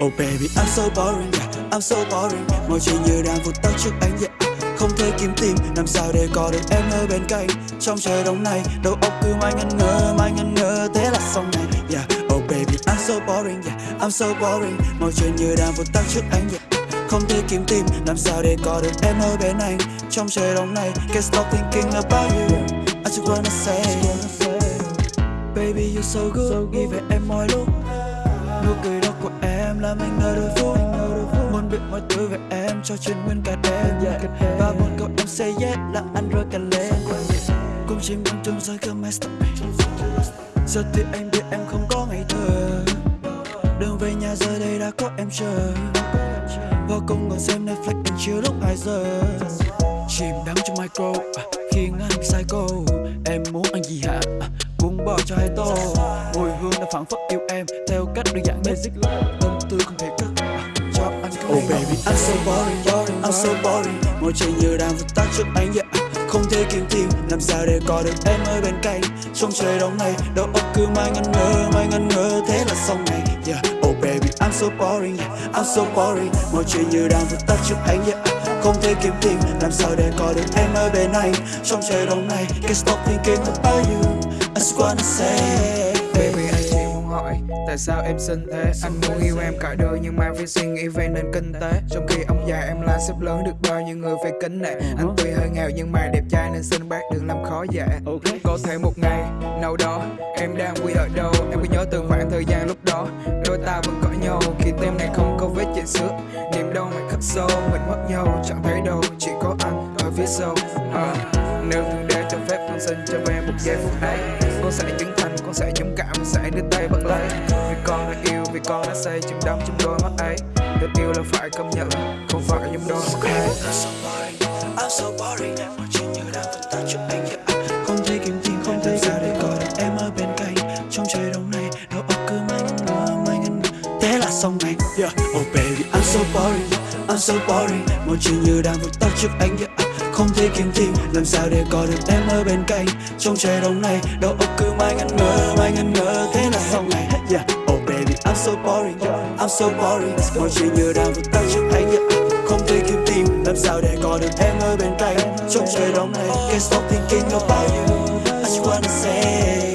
Oh baby I'm so boring. Yeah, I'm so boring. Mọi chuyện như đang vụt tắt trước ánh yeah. Không thể kiếm tìm làm sao để có được em ở bên cạnh? Trong trời đông này đầu óc cứ mãi ngẩn ngơ mãi ngẩn ngơ. Thế là xong này yeah. Oh baby I'm so boring yeah, I'm so boring. Mọi chuyện như đang vụt tắt trước ánh yeah. Không thể kiếm tìm làm sao để có được em ở bên anh? Trong trời đông này can't stop thinking about you. I just wanna say Baby you so good. Nghĩ về em mọi lúc. Nụ cười đó của em làm anh ngờ đôi phút. Muốn biết mọi thứ về em cho chuyện nguyên cả đêm. Và một câu em say yes là anh rơi cả lên. Cùng chim trong trong rơi cơ mess Giờ thì anh biết em không có ngày thơ. Đường về nhà giờ đây đã có em chờ. Và cùng ngồi xem Netflix đến chiều lúc 2 giờ. Chìm đắm trong micro à, Khiến anh psycho Em muốn ăn gì hả? À, Cuốn bò cho hai tô. Mùi hương đã phản phất yêu em Theo đơn giản basic Tâm tư không thể cất Cho anh cái Oh baby I'm so boring, boring I'm so boring Mọi chuyện như đang vụt tắt trước anh yeah. Không thể kiếm tìm làm sao để có được em ở bên cạnh Trong trời đông này đầu óc cứ mãi ngân ngơ mãi ngân ngơ thế là xong này yeah. Oh baby I'm so boring yeah. I'm so boring Mọi chuyện như đang vụt tắt trước anh yeah. Không thể kiếm tìm làm sao để có được em ở bên anh Trong trời đông này can't stop thinking about you I just wanna say Baby muốn hỏi Tại sao em xinh thế? Anh muốn yêu em cả đời nhưng mà phải suy nghĩ về nền kinh tế. Trong khi ông già em là sếp lớn được bao nhiêu người phải kính nể. Anh tuy hơi nghèo nhưng mà đẹp trai nên xin bác đừng làm khó dạ Có thể một ngày nào đó em đang quy ở đâu Em có nhớ từ khoảng thời gian lúc đó Đôi ta vẫn cãi nhau. Khi tim này không có vết chảy xước Niềm đau mày khắc sâu mình mất nhau chẳng thấy đâu Chỉ có anh ở phía sau. À, Nếu thượng đế cho phép con xin cho em một giây phút ấy con sẽ trưởng thành, con sẽ dũng cảm, sẽ đưa tay vâng bắt lấy Vì con đã yêu, vì con đã say chìm đắm trong đôi mắt ấy. Tình yêu là phải công nhận, không phải những đôi mắt hay I'm so boring, Mọi chuyện như đang vụt tắt cho anh. Yeah. Không thể kiếm tìm, không thể sao để có được em ở bên cạnh. Trong trời đông này, đầu óc cứ mãi ngân ngơ, mãi Thế là xong này yeah. Oh baby, I'm so boring, I'm so boring. Mọi chuyện như đang vụt tắt trước anh yeah. Không thể kiếm tìm làm sao để có được em ở bên cạnh? Trong trời đông này, đầu óc cứ mãi ngẩn ngơ, mãi ngẩn ngơ. Thế là xong này yeah. Oh baby, I'm so boring, I'm so boring. Mọi chuyện như đang vụt tắt trước anh yeah. Không thể kiếm tìm làm sao để có được em ở bên cạnh? Trong trời đông này Can't stop thinking about you. I just wanna say.